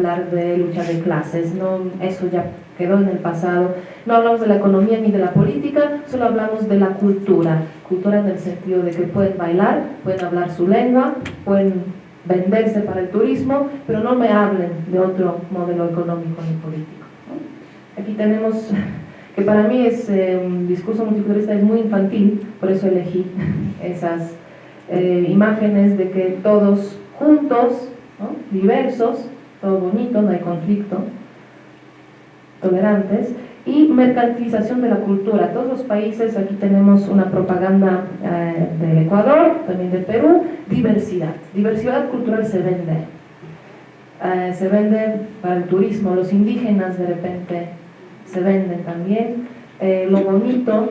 hablar de lucha de clases, no, eso ya quedó en el pasado. No hablamos de la economía ni de la política, solo hablamos de la cultura. Cultura en el sentido de que pueden bailar, pueden hablar su lengua, pueden venderse para el turismo, pero no me hablen de otro modelo económico ni político. Aquí tenemos, que para mí es eh, un discurso multiculturalista, es muy infantil, por eso elegí esas eh, imágenes de que todos juntos, diversos, todo bonito, no hay conflicto, tolerantes, y mercantilización de la cultura. Todos los países, aquí tenemos una propaganda eh, del Ecuador, también de Perú, diversidad. Diversidad cultural se vende. Eh, se vende para el turismo, los indígenas de repente se venden también. Eh, lo bonito,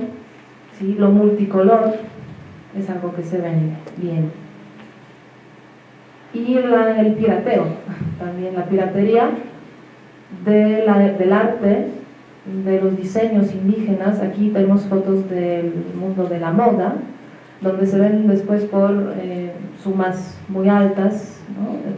¿sí? lo multicolor, es algo que se vende bien. Y el pirateo, también la piratería del arte, de los diseños indígenas. Aquí tenemos fotos del mundo de la moda, donde se ven después por eh, sumas muy altas,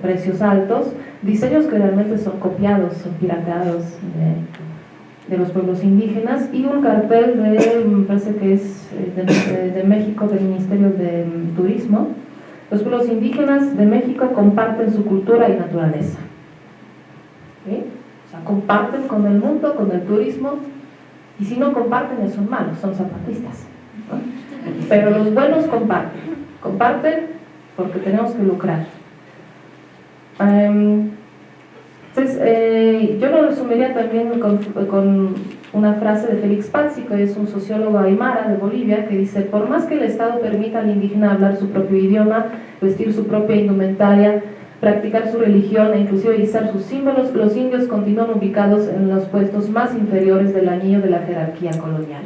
precios altos, diseños que realmente son copiados, son pirateados de, de, los pueblos indígenas. Y un cartel de, me parece que es eh, de México, del Ministerio de Turismo, los pueblos indígenas de México comparten su cultura y naturaleza. O sea, comparten con el mundo, con el turismo, y si no comparten, son malos, son zapatistas. Pero los buenos comparten. Comparten porque tenemos que lucrar. Em, entonces, eh, yo lo resumiría también con una frase de Félix Pazzi, que es un sociólogo aymara de Bolivia, que dice, por más que el Estado permita al indígena hablar su propio idioma, vestir su propia indumentaria, practicar su religión e inclusive izar sus símbolos, los indios continúan ubicados en los puestos más inferiores del anillo de la jerarquía colonial.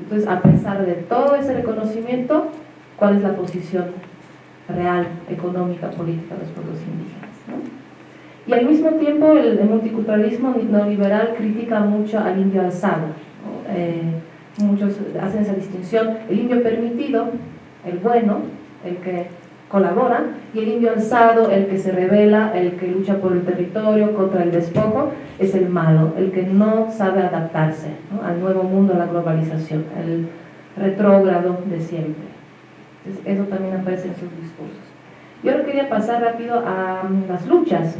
Entonces, a pesar de todo ese reconocimiento, ¿cuál es la posición real, económica, política de los pueblos indígenas? Y al mismo tiempo el, multiculturalismo neoliberal critica mucho al indio alzado. Eh, muchos hacen esa distinción. El indio permitido, el bueno, el que colabora, y el indio alzado, el que se revela, el que lucha por el territorio, contra el despojo, es el malo, el que no sabe adaptarse al nuevo mundo, a la globalización, el retrógrado de siempre. eso también aparece en sus discursos. Yo ahora quería pasar rápido a las luchas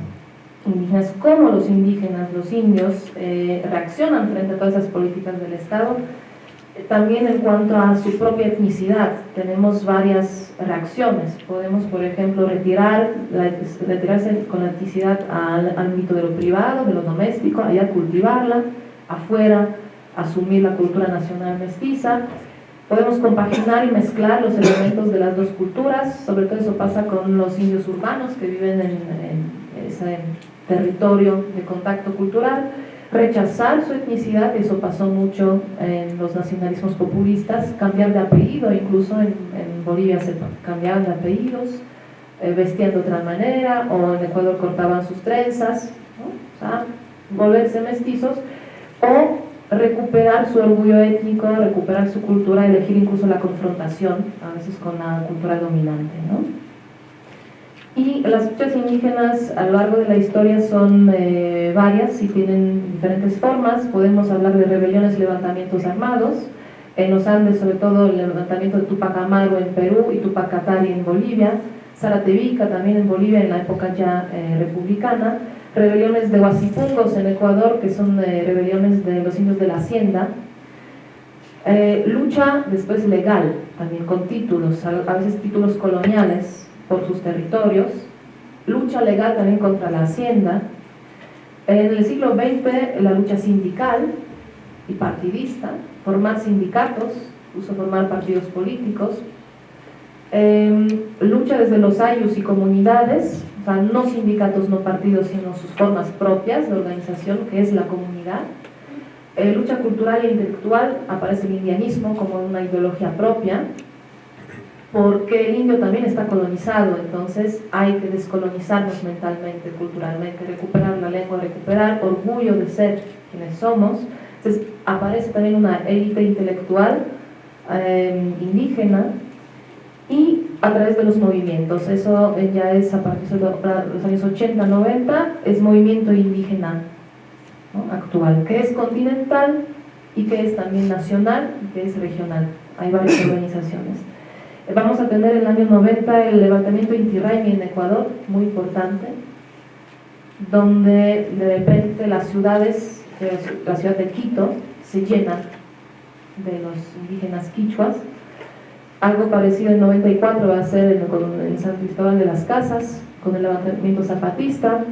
indígenas, cómo los indígenas, los indios, eh, reaccionan frente a todas esas políticas del Estado. También en cuanto a su propia etnicidad, tenemos varias reacciones. Podemos, por ejemplo, retirar, retirarse con la etnicidad al ámbito de lo privado, de lo doméstico, allá cultivarla, afuera asumir la cultura nacional mestiza. Podemos compaginar y mezclar los elementos de las dos culturas, sobre todo eso pasa con los indios urbanos que viven en, en ese territorio de contacto cultural, rechazar su etnicidad, eso pasó mucho en los nacionalismos populistas, cambiar de apellido, incluso en, Bolivia se cambiaban de apellidos, eh, vestían de otra manera, o en Ecuador cortaban sus trenzas, o volverse mestizos, o recuperar su orgullo étnico, recuperar su cultura, elegir incluso la confrontación, a veces con la cultura dominante. Y las luchas indígenas a lo largo de la historia son eh, varias y tienen diferentes formas. Podemos hablar de rebeliones y levantamientos armados. En los Andes, sobre todo, el levantamiento de Tupac Amaru en Perú y Tupac Katari en Bolivia. Zaratevica también en Bolivia en la época ya eh, republicana. Rebeliones de Huasipungos en Ecuador, que son eh, rebeliones de los indios de la hacienda. lucha después legal, también con títulos, a veces títulos coloniales, por sus territorios, lucha legal también contra la hacienda, en el siglo XX la lucha sindical y partidista, formar sindicatos, incluso formar partidos políticos, em, lucha desde los ayus y comunidades, o sea, no sindicatos, no partidos, sino sus formas propias de organización, que es la comunidad. Eh, lucha cultural e intelectual, aparece el indianismo como una ideología propia, porque el indio también está colonizado, entonces hay que descolonizarnos mentalmente, culturalmente, recuperar la lengua, recuperar orgullo de ser quienes somos. Entonces aparece también una élite intelectual eh, indígena y a través de los movimientos. Eso ya es a partir de los años 80, 90, es movimiento indígena actual, que es continental y que es también nacional y que es regional. Hay varias organizaciones. Vamos a tener en el año 90 el levantamiento Inti Raymi en Ecuador, muy importante, donde de repente las ciudades, la ciudad de Quito, se llenan de los indígenas quichuas. Algo parecido en 94 va a ser en, San Cristóbal de las Casas, con el levantamiento zapatista.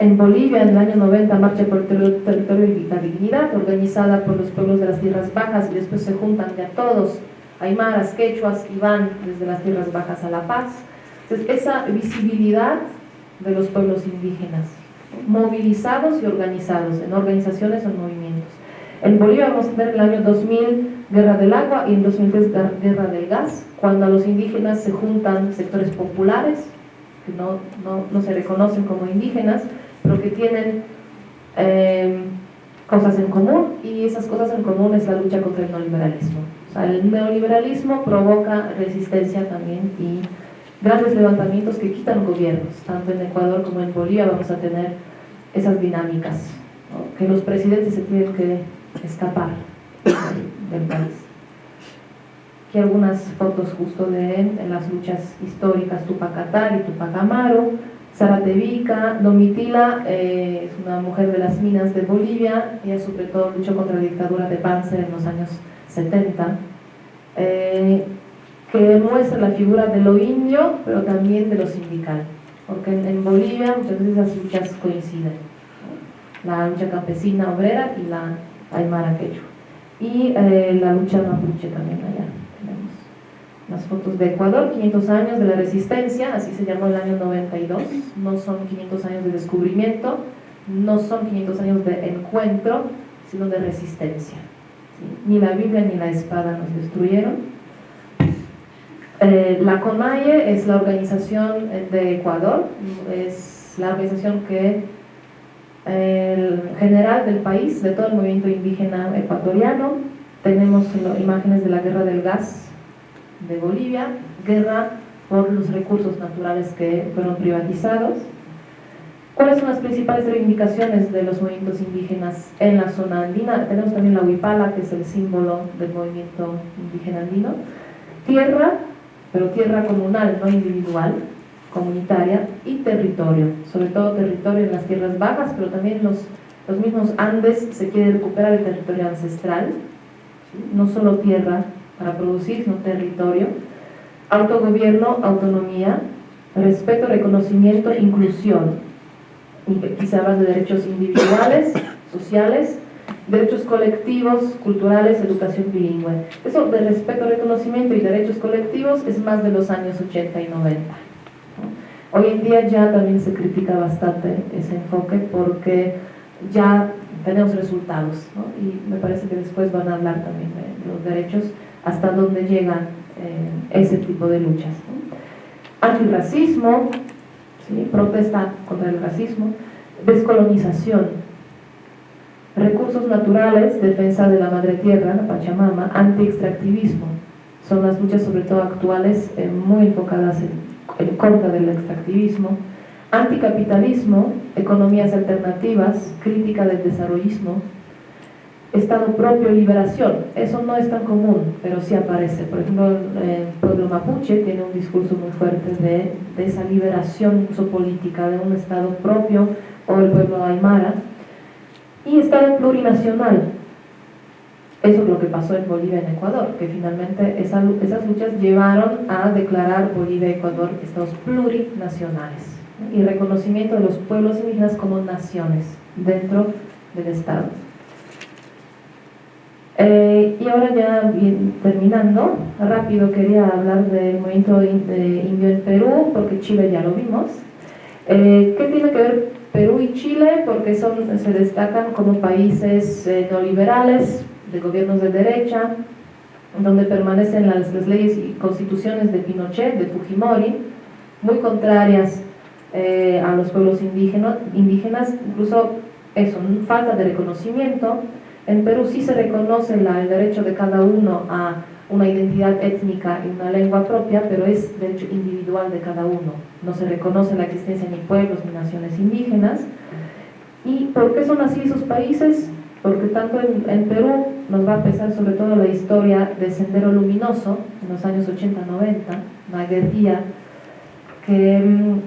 En Bolivia, en el año 90, Marcha por el Territorio y la Dignidad, organizada por los pueblos de las Tierras Bajas, y después se juntan ya todos, aymaras, quechuas, y van desde las Tierras Bajas a La Paz. Entonces, esa visibilidad de los pueblos indígenas, movilizados y organizados en organizaciones o movimientos. En Bolivia vamos a tener el año 2000 guerra del agua y en 2003 guerra del gas, cuando a los indígenas se juntan sectores populares, que no, no, no se reconocen como indígenas, pero que tienen eh, cosas en común y esas cosas en común es la lucha contra el neoliberalismo. Sea, el neoliberalismo provoca resistencia también y grandes levantamientos que quitan gobiernos, tanto en Ecuador como en Bolivia vamos a tener esas dinámicas, que los presidentes se tienen que escapar del país. Aquí algunas fotos justo de él en las luchas históricas Tupac Atari, Tupac Amaro, Zaratevica, Domitila eh, es una mujer de las minas de Bolivia, ella sobre todo luchó contra la dictadura de Panzer en los años 70, eh, que muestra la figura de lo indio, pero también de lo sindical, porque en, Bolivia muchas veces las luchas coinciden, la lucha campesina obrera y la aymara quechua, y eh, la lucha mapuche también allá. Las fotos de Ecuador, 500 años de la resistencia, así se llamó el año 92, no son 500 años de descubrimiento, no son 500 años de encuentro, sino de resistencia. Ni la Biblia ni la espada nos destruyeron. Eh, la CONAIE es la organización de Ecuador, es la organización que el general del país, de todo el movimiento indígena ecuatoriano, tenemos imágenes de la guerra del gas de Bolivia, guerra por los recursos naturales que fueron privatizados. ¿Cuáles son las principales reivindicaciones de los movimientos indígenas en la zona andina? Tenemos también la huipala, que es el símbolo del movimiento indígena andino. Tierra, pero tierra comunal, no individual, comunitaria, y territorio, sobre todo territorio en las tierras bajas, pero también los, los mismos Andes se quiere recuperar el territorio ancestral, no solo tierra para producir, no territorio, autogobierno, autonomía, respeto, reconocimiento, inclusión, quizá hablas de derechos individuales, sociales, derechos colectivos, culturales, educación bilingüe. Eso de respeto, reconocimiento y derechos colectivos es más de los años 80 y 90. Hoy en día ya también se critica bastante ese enfoque porque ya tenemos resultados y me parece que después van a hablar también de los derechos hasta dónde llegan eh, ese tipo de luchas. Antirracismo, protesta contra el racismo, descolonización, recursos naturales, defensa de la madre tierra, la Pachamama, anti-extractivismo, son las luchas sobre todo actuales eh, muy enfocadas en, en contra del extractivismo, anticapitalismo, economías alternativas, crítica del desarrollismo, Estado propio, liberación, eso no es tan común, pero sí aparece. Por ejemplo, el pueblo mapuche tiene un discurso muy fuerte de, esa liberación política, de un Estado propio, o el pueblo aymara. Y Estado plurinacional, eso es lo que pasó en Bolivia y en Ecuador, que finalmente esas luchas llevaron a declarar Bolivia y Ecuador estados plurinacionales y reconocimiento de los pueblos indígenas como naciones dentro del Estado. Eh, y ahora ya terminando, rápido quería hablar del movimiento indio en Perú, porque Chile ya lo vimos. Eh, ¿Qué tiene que ver Perú y Chile? Porque son, se destacan como países eh, neoliberales, de gobiernos de derecha, donde permanecen las, las, leyes y constituciones de Pinochet, de Fujimori, muy contrarias a los pueblos indígenas, indígenas incluso eso, falta de reconocimiento, en Perú sí se reconoce el derecho de cada uno a una identidad étnica y una lengua propia, pero es derecho individual de cada uno. No se reconoce la existencia ni pueblos ni naciones indígenas. ¿Y por qué son así esos países? Porque tanto en, Perú nos va a pesar sobre todo la historia de Sendero Luminoso, en los años 80-90, una guerrilla que, em,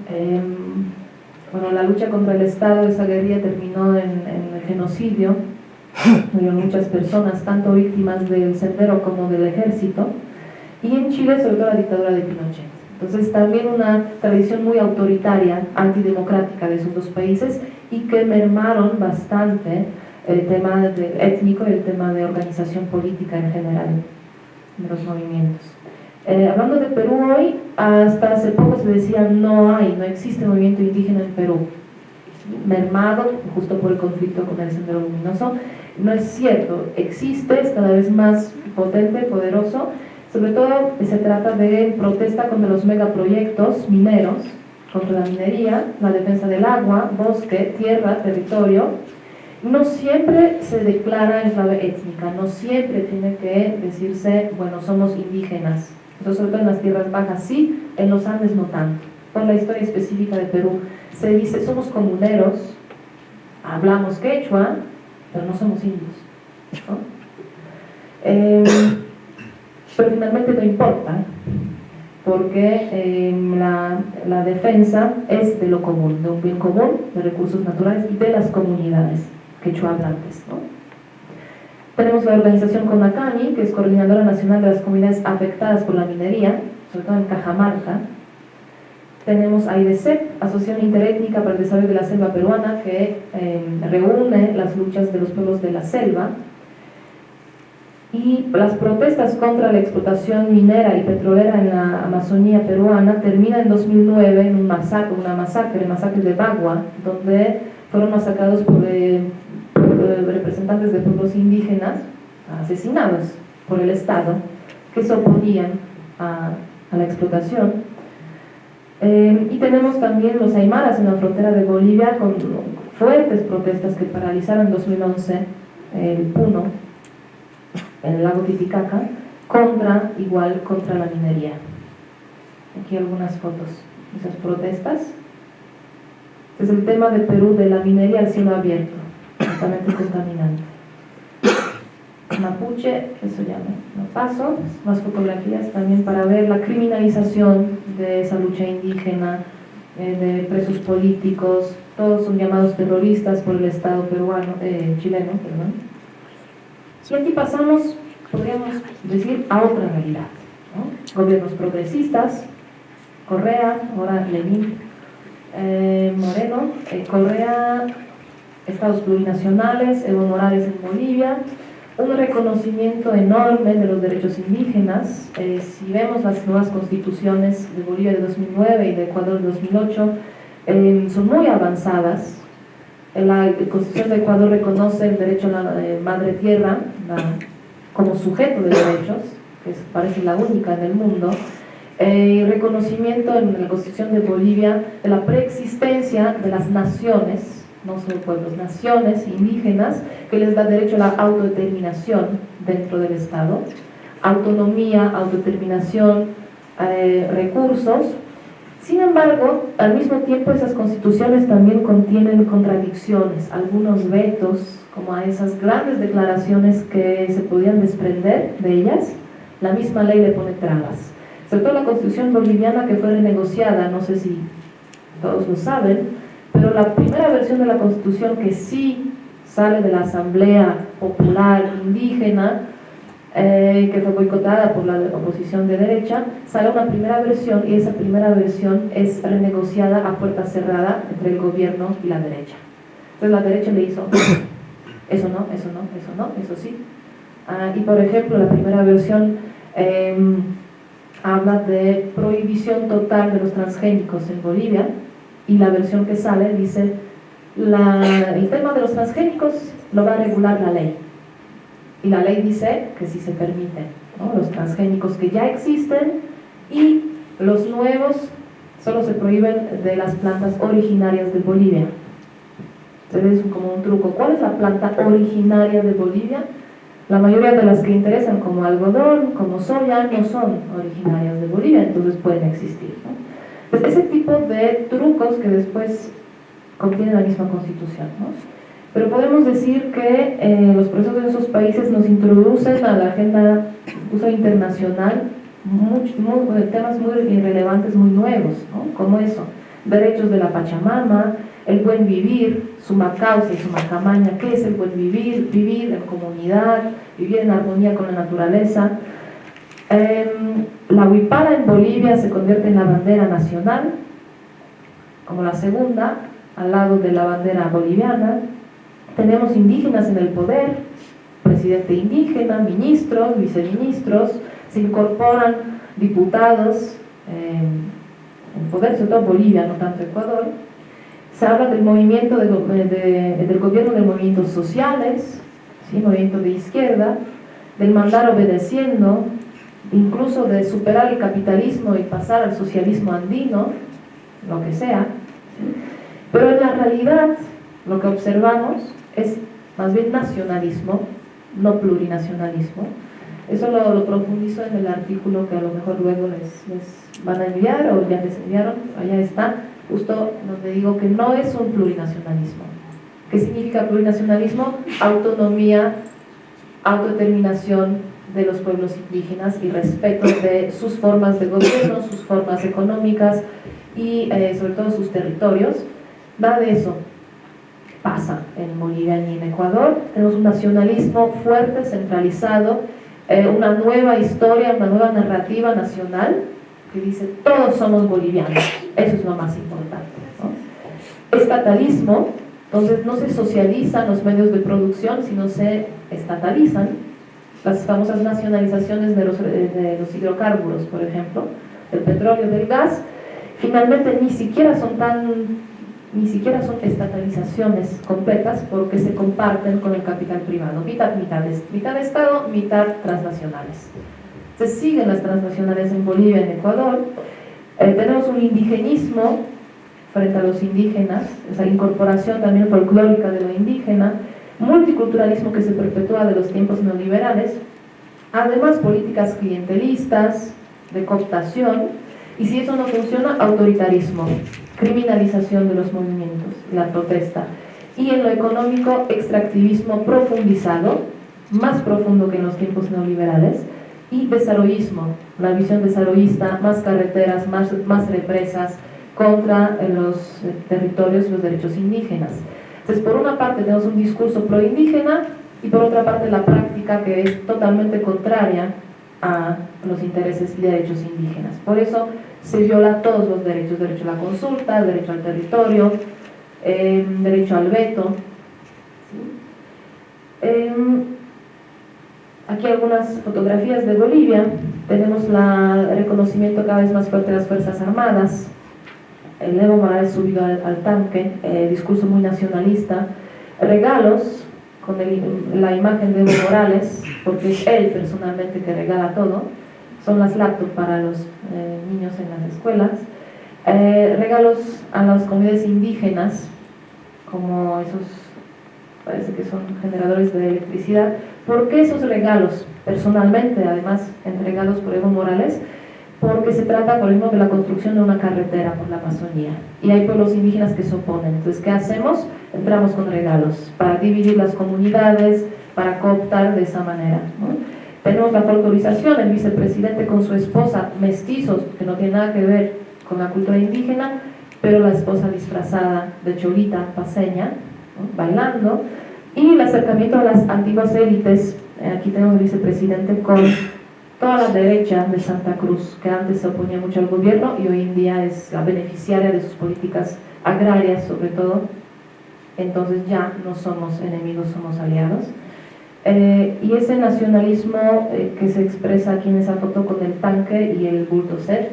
bueno, la lucha contra el Estado, esa guerrilla terminó en, en el genocidio, murieron muchas personas, tanto víctimas del sendero como del ejército, y en Chile sobre todo la dictadura de Pinochet. Entonces también una tradición muy autoritaria, antidemocrática de esos dos países y que mermaron bastante el tema étnico y el tema de organización política en general de los movimientos. Eh, hablando de Perú hoy, hasta hace poco se decía no hay, no existe movimiento indígena en Perú mermado justo por el conflicto con el Sendero Luminoso. No es cierto, existe, es cada vez más potente, poderoso. Sobre todo se trata de protesta contra los megaproyectos mineros, contra la minería, la defensa del agua, bosque, tierra, territorio. No siempre se declara en clave étnica, no siempre tiene que decirse, bueno, somos indígenas. Sobre todo en las tierras bajas sí, en los Andes no tanto. Por la historia específica de Perú, se dice, somos comuneros, hablamos quechua, pero no somos indios. Em, pero finalmente no importa, porque em, la, la, defensa es de lo común, de un bien común, de recursos naturales y de las comunidades quechua hablantes. Tenemos la organización CONACAMI, que es Coordinadora Nacional de las Comunidades Afectadas por la Minería, sobre todo en Cajamarca, tenemos AIDESEP, Asociación Interétnica para el Desarrollo de la Selva Peruana, que em, reúne las luchas de los pueblos de la selva. Y las protestas contra la explotación minera y petrolera en la Amazonía peruana terminan en 2009 en un masacre, una masacre, el masacre de Bagua, donde fueron masacrados por, eh, eh, representantes de pueblos indígenas, asesinados por el Estado, que se oponían a la explotación eh, y tenemos también los aymaras en la frontera de Bolivia con fuertes protestas que paralizaron en 2011 el Puno, en el lago Titicaca, contra, igual, contra la minería. Aquí algunas fotos de esas protestas. Este es el tema de Perú de la minería al cielo abierto, totalmente contaminante. Mapuche, eso ya no, paso, más fotografías también para ver la criminalización de esa lucha indígena, eh, de presos políticos, todos son llamados terroristas por el Estado peruano, eh, chileno, perdón. Y aquí pasamos, podríamos decir, a otra realidad. Gobiernos progresistas, Correa, ahora Lenín, eh, Moreno, Correa, Estados plurinacionales, Evo Morales en Bolivia, un reconocimiento enorme de los derechos indígenas. Eh, si vemos las nuevas constituciones de Bolivia de 2009 y de Ecuador de 2008, eh, son muy avanzadas. La Constitución de Ecuador reconoce el derecho a la eh, madre tierra como sujeto de derechos, que parece la única en el mundo, y reconocimiento en la Constitución de Bolivia de la preexistencia de las naciones no solo pueblos, naciones indígenas, que les da derecho a la autodeterminación dentro del Estado, autonomía, autodeterminación, eh, recursos. Sin embargo, al mismo tiempo esas constituciones también contienen contradicciones, algunos vetos, como a esas grandes declaraciones que se podían desprender de ellas, la misma ley le pone trabas. Todo la constitución boliviana que fue renegociada, no sé si todos lo saben, pero la primera versión de la Constitución que sí sale de la Asamblea Popular Indígena, eh, que fue boicotada por la oposición de derecha, sale una primera versión y esa primera versión es renegociada a puerta cerrada entre el gobierno y la derecha. Entonces la derecha le hizo, eso no, eso no, eso no, eso sí. Ah, y por ejemplo, la primera versión em, habla de prohibición total de los transgénicos en Bolivia, y la versión que sale dice el tema de los transgénicos lo va a regular la ley y la ley dice que si se permiten los transgénicos que ya existen y los nuevos solo se prohíben de las plantas originarias de Bolivia entonces es como un truco ¿cuál es la planta originaria de Bolivia? La mayoría de las que interesan como algodón, como soya, no son originarias de Bolivia, entonces pueden existir. Pues ese tipo de trucos que después contiene la misma constitución. Pero podemos decir que eh, los procesos de esos países nos introducen a la agenda uso internacional temas muy irrelevantes, muy nuevos, como eso, derechos de la Pachamama, el buen vivir, suma causa y suma camaña, ¿qué es el buen vivir? Vivir en comunidad, vivir en armonía con la naturaleza. Em, la huipala en Bolivia se convierte en la bandera nacional, como la segunda, al lado de la bandera boliviana. Tenemos indígenas en el poder, presidente indígena, ministros, viceministros, se incorporan diputados eh, en poder, sobre todo Bolivia, no tanto Ecuador. Se habla del movimiento del gobierno de movimientos sociales, ¿sí? movimiento de izquierda, del mandar obedeciendo, incluso de superar el capitalismo y pasar al socialismo andino, lo que sea. Pero en la realidad lo que observamos es más bien nacionalismo, no plurinacionalismo, eso lo, profundizo en el artículo que a lo mejor luego les, van a enviar o ya les enviaron, allá está, justo donde digo que no es un plurinacionalismo. ¿Qué significa plurinacionalismo? Autonomía, autodeterminación de los pueblos indígenas y respeto de sus formas de gobierno, sus formas económicas y eh, sobre todo sus territorios. Nada de eso pasa en Bolivia ni en Ecuador. Tenemos un nacionalismo fuerte, centralizado, eh, una nueva historia, una nueva narrativa nacional que dice todos somos bolivianos, eso es lo más importante. Estatalismo, entonces no se socializan los medios de producción, sino se estatalizan las famosas nacionalizaciones de los, de los hidrocarburos, por ejemplo, del petróleo, del gas, finalmente ni siquiera son tan ni siquiera son estatalizaciones completas porque se comparten con el capital privado, mitad, mitad, mitad Estado, mitad transnacionales. Se siguen las transnacionales en Bolivia, en Ecuador, eh, tenemos un indigenismo frente a los indígenas, esa incorporación también folclórica de lo indígena, multiculturalismo que se perpetúa de los tiempos neoliberales, además políticas clientelistas, de cooptación, y si eso no funciona, autoritarismo, criminalización de los movimientos, la protesta. Y en lo económico, extractivismo profundizado, más profundo que en los tiempos neoliberales, y desarrollismo, la visión desarrollista, más carreteras, más, más represas contra los territorios y los derechos indígenas. Entonces, por una parte tenemos un discurso pro-indígena y por otra parte la práctica que es totalmente contraria a los intereses y derechos indígenas. Por eso se viola todos los derechos, derecho a la consulta, derecho al territorio, em, derecho al veto. Em, aquí algunas fotografías de Bolivia, tenemos el reconocimiento cada vez más fuerte de las Fuerzas Armadas, Evo Morales subido al, tanque, eh, discurso muy nacionalista, regalos con la imagen de Evo Morales, porque es él personalmente que regala todo, son las laptops para los eh, niños en las escuelas, eh, regalos a las comunidades indígenas, como esos, parece que son generadores de electricidad. ¿Por qué esos regalos? Personalmente, además, entregados por Evo Morales, porque se trata, por ejemplo, de la construcción de una carretera por la Amazonía. Y hay pueblos indígenas que se oponen. Entonces, ¿qué hacemos? Entramos con regalos para dividir las comunidades, para cooptar de esa manera. Tenemos la folclorización, el vicepresidente con su esposa, mestizos, que no tiene nada que ver con la cultura indígena, pero la esposa disfrazada de cholita paseña, bailando, y el acercamiento a las antiguas élites, eh, aquí tenemos el vicepresidente con toda la derecha de Santa Cruz, que antes se oponía mucho al gobierno y hoy en día es la beneficiaria de sus políticas agrarias sobre todo, entonces ya no somos enemigos, somos aliados. Eh, y ese nacionalismo eh, que se expresa aquí en esa foto con el tanque y el bulldozer,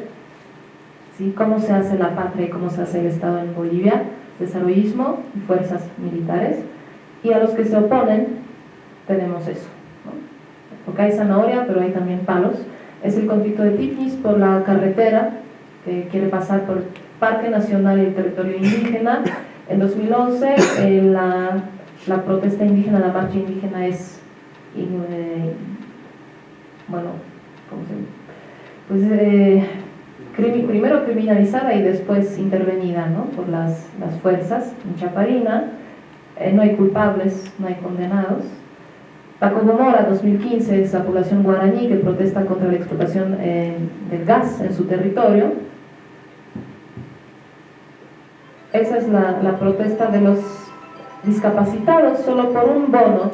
¿sí? cómo se hace la patria y cómo se hace el Estado en Bolivia, desarrollismo y fuerzas militares, y a los que se oponen tenemos eso, porque hay zanahoria pero hay también palos, es el conflicto de Tifnis por la carretera que quiere pasar por Parque Nacional y el territorio indígena, en 2011 eh, la, protesta indígena, la marcha indígena es eh, bueno, ¿cómo se Pues eh, primero criminalizada y después intervenida ¿no? por las, las fuerzas en Chaparina. No hay culpables, no hay condenados. Paco Mora, 2015, es la población guaraní que protesta contra la explotación eh, del gas en su territorio. Esa es la, la protesta de los discapacitados solo por un bono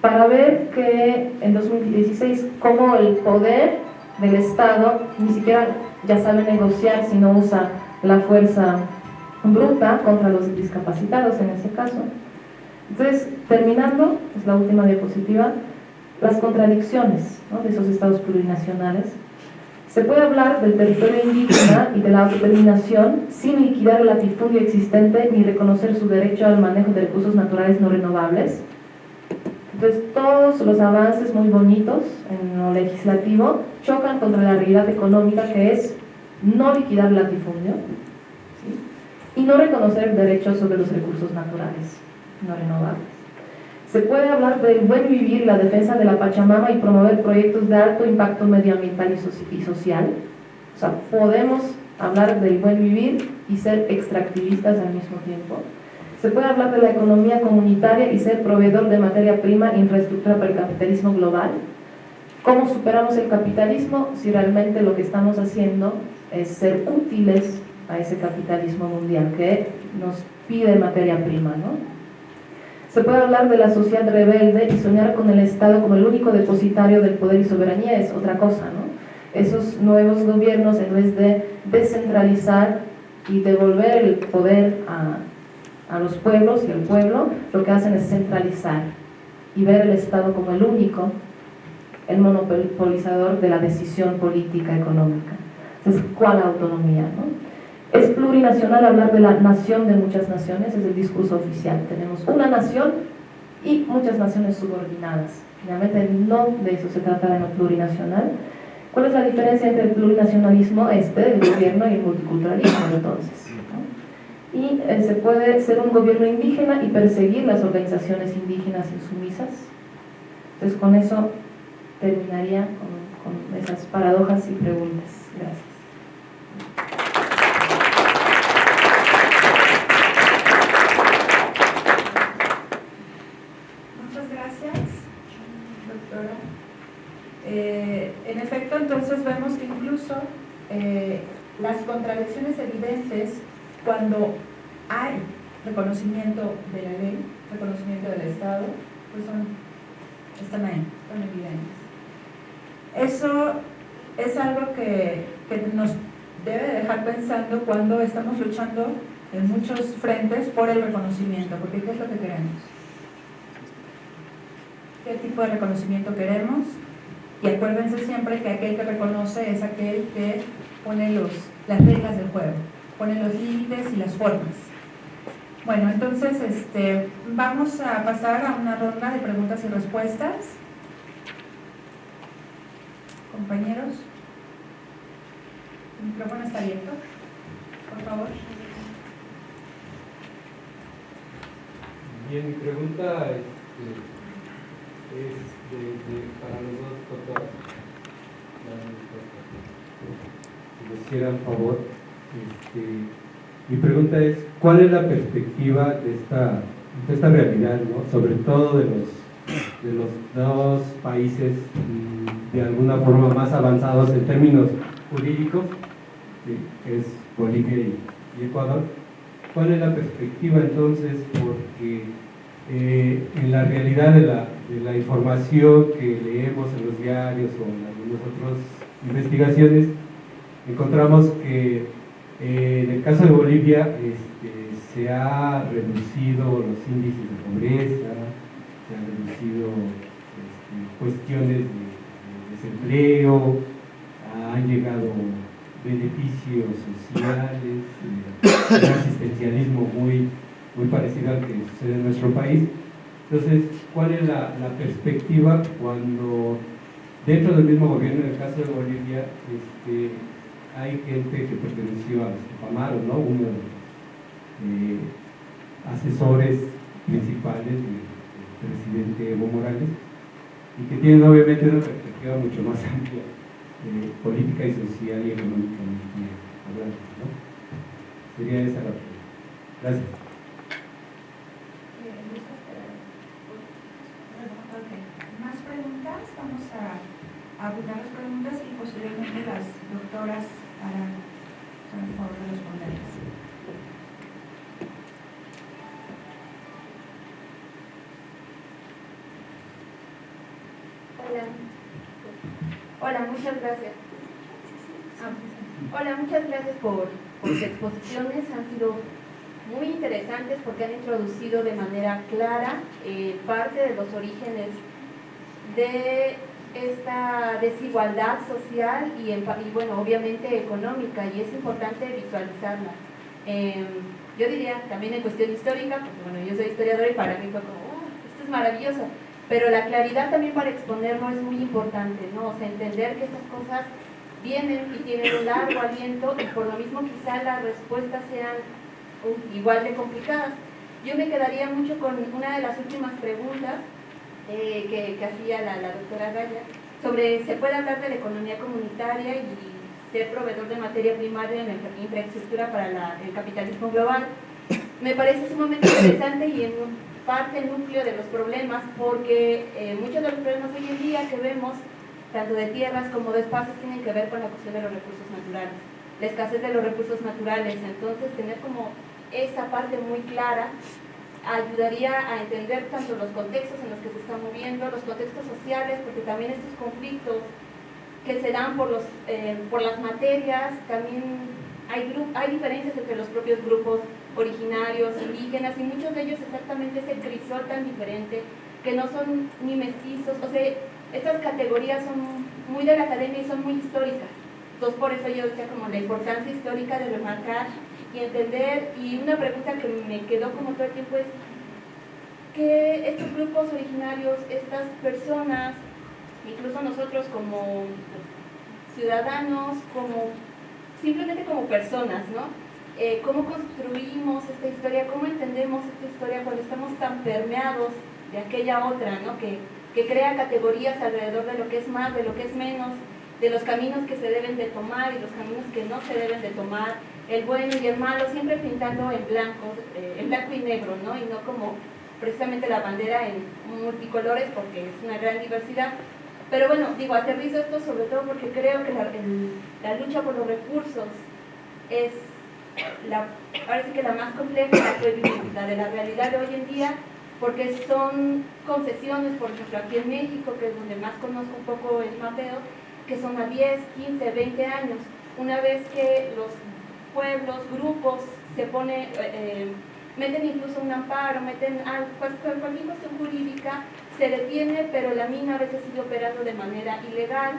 para ver que en 2016 como el poder del Estado ni siquiera ya sabe negociar si no usa la fuerza bruta contra los discapacitados en ese caso. Entonces, terminando, es la última diapositiva, las contradicciones de esos estados plurinacionales. Se puede hablar del territorio indígena y de la autodeterminación sin liquidar el latifundio existente ni reconocer su derecho al manejo de recursos naturales no renovables, entonces todos los avances muy bonitos en lo legislativo chocan contra la realidad económica que es no liquidar el latifundio no reconocer derechos sobre los recursos naturales no renovables. Se puede hablar del buen vivir, la defensa de la Pachamama y promover proyectos de alto impacto medioambiental y social. O sea, podemos hablar del buen vivir y ser extractivistas al mismo tiempo se puede hablar de la economía comunitaria y ser proveedor de materia prima e infraestructura para el capitalismo global. ¿Cómo superamos el capitalismo si realmente lo que estamos haciendo es ser útiles a ese capitalismo mundial que nos pide materia prima? ¿no? Se puede hablar de la sociedad rebelde y soñar con el Estado como el único depositario del poder y soberanía es otra cosa. ¿no? Esos nuevos gobiernos en vez de descentralizar y devolver el poder a, a los pueblos y el pueblo, lo que hacen es centralizar y ver el Estado como el único, el monopolizador de la decisión política económica. Entonces, ¿cuál autonomía? No? Es plurinacional hablar de la nación de muchas naciones, es el discurso oficial. Tenemos una nación y muchas naciones subordinadas. Finalmente, no de eso se trata de no plurinacional. ¿Cuál es la diferencia entre el plurinacionalismo este del gobierno y el multiculturalismo entonces? y eh, se puede ser un gobierno indígena y perseguir las organizaciones indígenas insumisas. Entonces con eso terminaría con esas paradojas y preguntas. Gracias. Muchas gracias, doctora. Eh, en efecto, entonces que incluso eh, las contradicciones evidentes cuando hay reconocimiento de la ley, reconocimiento del Estado, pues son, están ahí, están evidentes. Eso es algo que, que nos debe dejar pensando cuando estamos luchando en muchos frentes por el reconocimiento, porque ¿qué es lo que queremos? ¿Qué tipo de reconocimiento queremos? Y acuérdense siempre que aquel que reconoce es aquel que pone los, las reglas del juego ponen los límites y las formas. Bueno, entonces este, vamos a pasar a una ronda de preguntas y respuestas. Compañeros, el micrófono está abierto, por favor. Bien, mi pregunta este, es de, para los dos doctores. Si les hicieran favor. Este, mi pregunta es, ¿cuál es la perspectiva de esta, de esta realidad, sobre todo de los, de los dos países mm, de alguna forma más avanzados en términos jurídicos, que es Bolivia y, Ecuador? ¿Cuál es la perspectiva entonces? Porque eh, en la realidad de la, de la información que leemos en los diarios o en algunas otras investigaciones, encontramos que eh, en el caso de Bolivia este, se ha reducido los índices de pobreza, se han reducido este, cuestiones de, desempleo, han llegado beneficios sociales, un asistencialismo muy, muy parecido al que sucede en nuestro país. Entonces, ¿cuál es la, perspectiva cuando dentro del mismo gobierno, en el caso de Bolivia, este, hay gente que perteneció a los Tupamaros, ¿no? Uno, eh, asesores principales del, presidente Evo Morales y que tienen obviamente una perspectiva mucho más amplia eh, política y social y hablando. ¿no? Sería esa la pregunta. Gracias. ¿Más preguntas? Vamos a abundar las preguntas y posteriormente las doctoras harán el favor de responderlas. Hola. Hola, muchas gracias. Hola, muchas gracias por, por sus exposiciones. Han sido muy interesantes porque han introducido de manera clara eh, parte de los orígenes de esta desigualdad social y, y, bueno, obviamente económica y es importante visualizarla. Eh, yo diría también en cuestión histórica, porque bueno, yo soy historiadora y para mí fue como, oh, esto es maravilloso, pero la claridad también para exponerlo es muy importante, ¿no? O sea, entender que estas cosas vienen y tienen un largo aliento y por lo mismo quizá las respuestas sean igual de complicadas. Yo me quedaría mucho con una de las últimas preguntas eh, que, hacía la, doctora Gaya, sobre se puede hablar de la economía comunitaria y ser proveedor de materia primaria en la infraestructura para el capitalismo global. Me parece sumamente interesante y en parte núcleo de los problemas, porque eh, muchos de los problemas hoy en día que vemos, tanto de tierras como de espacios, tienen que ver con la cuestión de los recursos naturales, la escasez de los recursos naturales. Entonces, tener como esa parte muy clara ayudaría a entender tanto los contextos en los que se están moviendo, los contextos sociales, porque también estos conflictos que se dan por, los, eh, por las materias, también hay, hay diferencias entre los propios grupos originarios, indígenas, y muchos de ellos exactamente ese crisol tan diferente, que no son ni mestizos, o sea, estas categorías son muy de la academia y son muy históricas. Entonces por eso yo decía como la importancia histórica de remarcar y entender, y una pregunta que me quedó como todo el tiempo es que estos grupos originarios, estas personas, incluso nosotros como ciudadanos, como simplemente como personas, ¿no? Eh, ¿Cómo construimos esta historia? ¿Cómo entendemos esta historia cuando estamos tan permeados de aquella otra, ¿no? Que, que crea categorías alrededor de lo que es más, de lo que es menos, de los caminos que se deben de tomar y los caminos que no se deben de tomar, el bueno y el malo, siempre pintando en blanco, eh, en blanco y negro, ¿no? Y no como precisamente la bandera en multicolores porque es una gran diversidad. Pero bueno, digo, aterrizo esto sobre todo porque creo que la, la lucha por los recursos es la, parece que la más compleja, la de la realidad de hoy en día, porque son concesiones, por ejemplo, aquí en México, que es donde más conozco un poco el mapeo, que son a 10, 15, 20 años. Una vez que los pueblos, grupos, se pone, eh, eh, meten incluso un amparo, meten pues, cualquier cuestión jurídica, se detiene, pero la mina a veces sigue operando de manera ilegal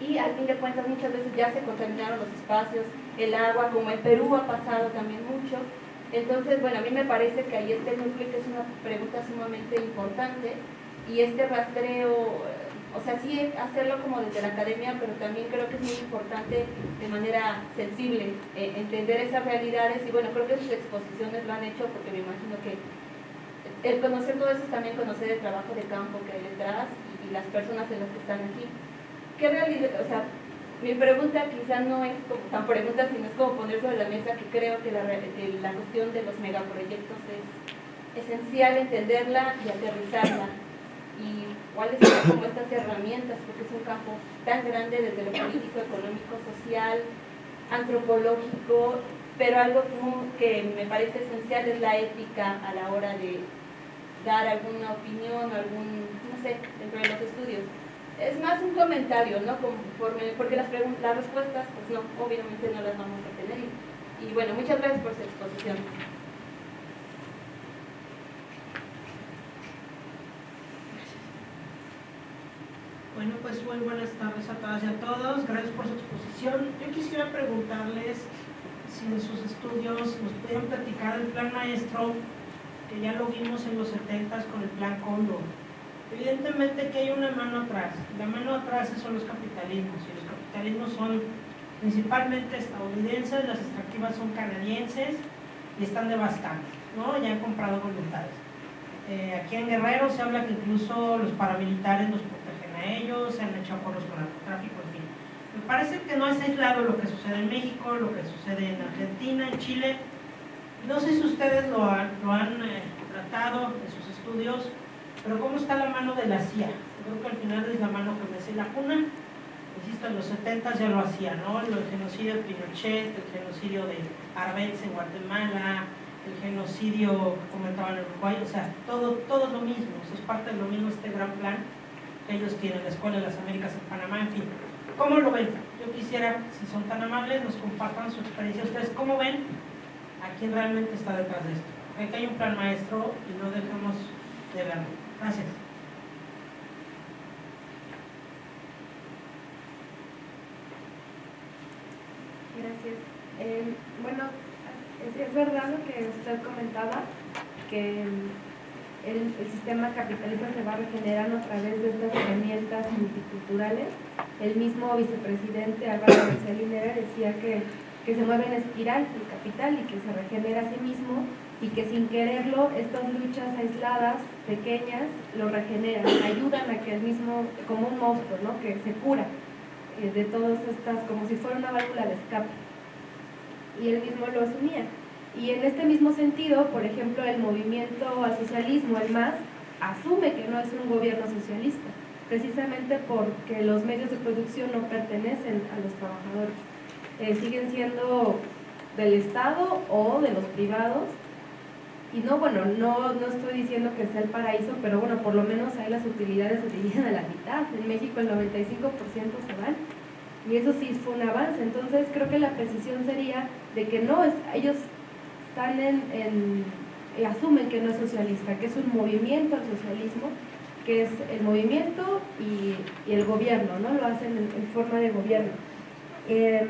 y al fin de cuentas muchas veces ya se contaminaron los espacios, el agua, como en Perú ha pasado también mucho. Entonces, bueno, a mí me parece que ahí este núcleo que es una pregunta sumamente importante y este rastreo o sea, sí hacerlo como desde la academia, pero también creo que es muy importante de manera sensible eh, entender esas realidades. Y bueno, creo que sus exposiciones lo han hecho porque me imagino que el conocer todo eso es también conocer el trabajo de campo que hay detrás y, las personas en las que están aquí. ¿Qué realidad, o sea, mi pregunta quizá no es como tan pregunta, sino es como poner sobre la mesa que creo que la, la cuestión de los megaproyectos es esencial entenderla y aterrizarla y cuáles son como estas herramientas, porque es un campo tan grande desde lo político, económico, social, antropológico, pero algo que me parece esencial es la ética a la hora de dar alguna opinión o algún, no sé, dentro de los estudios. Es más un comentario, ¿no? Conforme, porque las, las respuestas, pues no, obviamente no las vamos a tener. y bueno, muchas gracias por su exposición. Bueno, pues muy buenas tardes a todas y a todos. Gracias por su exposición. Yo quisiera preguntarles si en sus estudios nos pudieran platicar el plan maestro, que ya lo vimos en los 70 con el plan Cóndor. Evidentemente que hay una mano atrás. La mano atrás son los capitalismos, y los capitalismos son principalmente estadounidenses, las extractivas son canadienses, y están devastando, ¿no? Ya han comprado voluntades. Eh, aquí en Guerrero se habla que incluso los paramilitares los ellos, se han hecho acuerdos con narcotráfico, en fin. Me parece que no es aislado lo que sucede en México, lo que sucede en Argentina, en Chile. No sé si ustedes lo han, lo han eh, tratado en sus estudios, pero ¿cómo está la mano de la CIA? Creo que al final es la mano que me hace la cuna. Insisto, en los 70 ya lo hacía, ¿no? El genocidio de Pinochet, el genocidio de Arbenz en Guatemala, el genocidio que comentaban en Uruguay, o sea, todo, todo lo mismo, es parte de lo mismo este gran plan ellos tienen, la Escuela de las Américas en Panamá, en fin. ¿Cómo lo ven? Yo quisiera, si son tan amables, nos compartan su experiencia. ¿Ustedes cómo ven a quién realmente está detrás de esto? Aquí hay un plan maestro y no dejemos de verlo. Gracias. Gracias. Eh, bueno, es, verdad lo que usted comentaba, que el, sistema capitalista se va regenerando a través de estas herramientas multiculturales. El mismo vicepresidente Álvaro García Linera decía que, que se mueve en espiral el capital y que se regenera a sí mismo y que sin quererlo estas luchas aisladas, pequeñas, lo regeneran, ayudan a que el mismo, como un monstruo, ¿no? que se cura eh, de todas estas, como si fuera una válvula de escape y él mismo lo asumía. Y en este mismo sentido, por ejemplo, el movimiento al socialismo, el MAS, asume que no es un gobierno socialista, precisamente porque los medios de producción no pertenecen a los trabajadores. Eh, siguen siendo del Estado o de los privados. Y no, bueno, no, no estoy diciendo que sea el paraíso, pero bueno, por lo menos ahí las utilidades se dividen a la mitad. En México el 95% se van y eso sí fue un avance. Entonces creo que la precisión sería de que no, es, ellos están en, eh, asumen que no es socialista, que es un movimiento al socialismo, que es el movimiento y, el gobierno, ¿no? Lo hacen en, forma de gobierno. Em,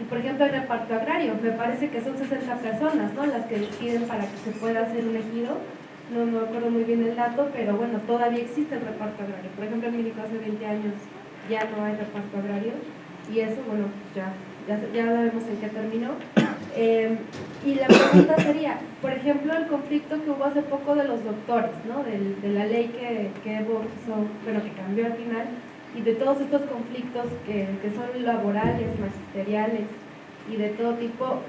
y por ejemplo el reparto agrario, me parece que son 60 personas, ¿no? Las que deciden para que se pueda hacer un ejido. No me acuerdo muy bien el dato, pero bueno, todavía existe el reparto agrario. Por ejemplo, en México hace 20 años ya no hay reparto agrario y eso, bueno, ya, ya, ya sabemos en qué terminó. Eh, y la pregunta sería, por ejemplo, el conflicto que hubo hace poco de los doctores, ¿no? de, la ley que, que bueno, que cambió al final, y de todos estos conflictos que, que son laborales, magisteriales y de todo tipo,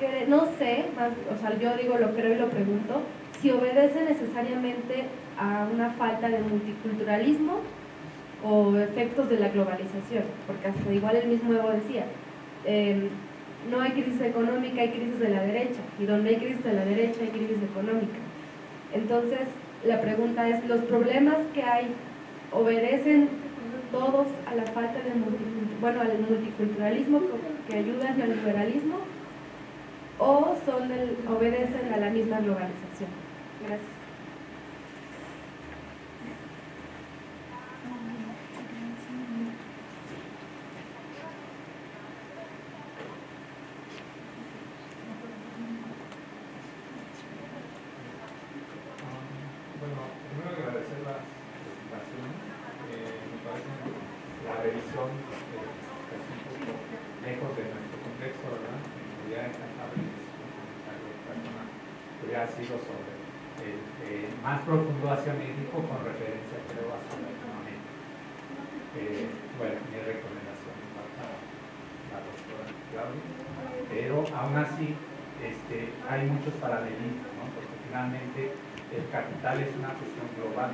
que no sé, más, o sea, yo digo lo creo y lo pregunto, si obedece necesariamente a una falta de multiculturalismo o efectos de la globalización, porque hasta igual el mismo Evo decía, em, no hay crisis económica, hay crisis de la derecha, y donde hay crisis de la derecha hay crisis económica. Entonces, la pregunta es, ¿los problemas que hay obedecen todos a la falta de bueno, al multiculturalismo que ayuda al liberalismo o son obedecen a la misma globalización? Gracias. Una cuestión global,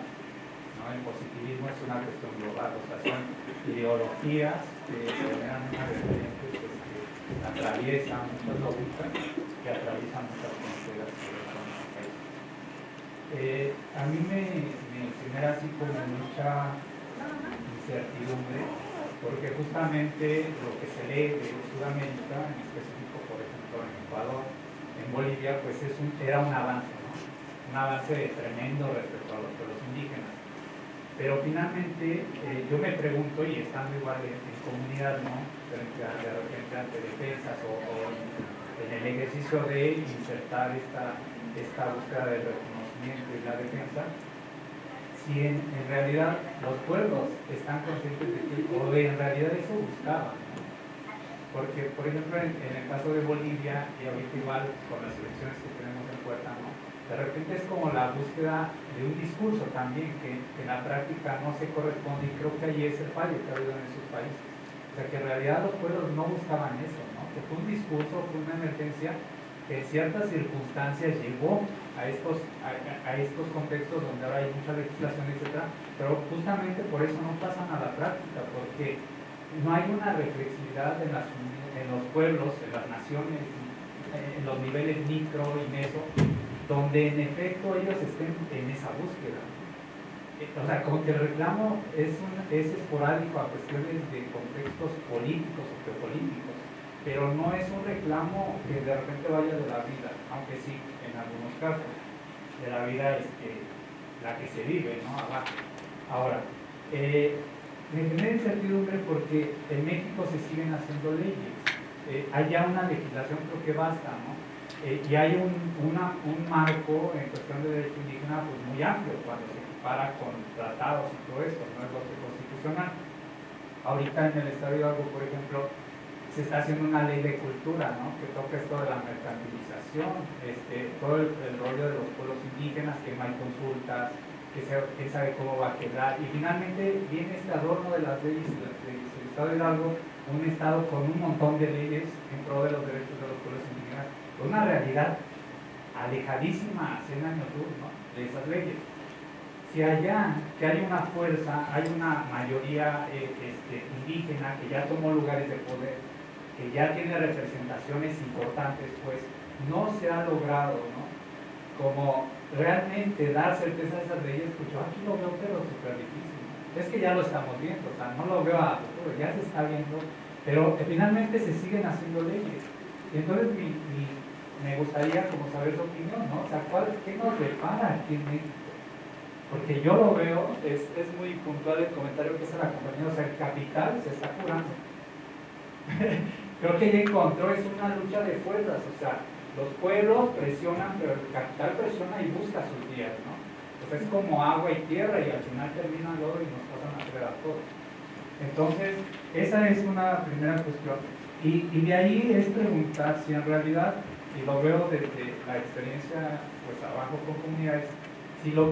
¿no? el positivismo es una cuestión global, o sea, son ideologías que generan una vertiente que atraviesan muchas lógicas, que atraviesan muchas fronteras eh, a mí me, genera así como mucha incertidumbre, porque justamente lo que se lee de Sudamérica, en específico por ejemplo en Ecuador, en Bolivia, pues es un, era un avance un avance tremendo respecto a los pueblos indígenas. Pero finalmente eh, yo me pregunto, y estando igual en, comunidad, ¿no? frente a, de repente ante defensas o, en el ejercicio de insertar esta, esta búsqueda del reconocimiento y la defensa, si en, realidad los pueblos están conscientes de que, o en realidad eso buscaban. porque por ejemplo en, el caso de Bolivia y ahorita igual con las elecciones que tenemos en puerta, ¿no? De repente es como la búsqueda de un discurso también que, en la práctica no se corresponde y creo que ahí es el fallo que ha habido en esos países. O sea que en realidad los pueblos no buscaban eso, ¿no? que fue un discurso, fue una emergencia que en ciertas circunstancias llegó a estos, a, estos contextos donde ahora hay mucha legislación, etc. Pero justamente por eso no pasan a la práctica, porque no hay una reflexividad en los pueblos, en las naciones, en los niveles micro y meso, donde en efecto ellos estén en esa búsqueda. O sea, como que el reclamo es, es esporádico a cuestiones de contextos políticos o geopolíticos, pero no es un reclamo que de repente vaya de la vida, aunque sí, en algunos casos, de la vida es que, la que se vive, ¿no? Abajo. Ahora, eh, me genera incertidumbre porque en México se siguen haciendo leyes. Eh, hay ya una legislación, creo que basta, ¿no? Eh, y hay un, un marco en cuestión de derecho indígena pues, muy amplio cuando se equipara con tratados y todo esto, no es lo que constitucional. Ahorita en el Estado de Hidalgo, por ejemplo, se está haciendo una ley de cultura, ¿no? que toca esto de la mercantilización, este, todo el, rollo de los pueblos indígenas, que no hay consultas, que quién sabe cómo va a quedar. Y finalmente viene este adorno de las leyes del Estado de Hidalgo, un Estado con un montón de leyes en pro de los derechos de los pueblos indígenas, una realidad alejadísima a 100 años de esas leyes. Si allá, que hay una fuerza, hay una mayoría eh, este, indígena que ya tomó lugares de poder, que ya tiene representaciones importantes, pues no se ha logrado, ¿no? Como realmente dar certeza a esas leyes, pues yo aquí lo veo pero súper difícil. Es que ya lo estamos viendo, o sea, no lo veo a futuro, ya se está viendo, pero finalmente se siguen haciendo leyes. Y entonces me gustaría como saber su opinión, ¿no? O sea, ¿cuál, ¿qué nos depara aquí en México? Porque yo lo veo, es, es muy puntual el comentario que hace la compañía, o sea, el capital se está curando. Creo que ella encontró, es una lucha de fuerzas, o sea, los pueblos presionan, pero el capital presiona y busca sus días, ¿no? Pues es como agua y tierra y al final termina todo y nos pasan a hacer a todos. Entonces, esa es una primera cuestión. Y, y, de ahí es preguntar si en realidad, y lo veo desde la experiencia pues abajo con comunidades, si lo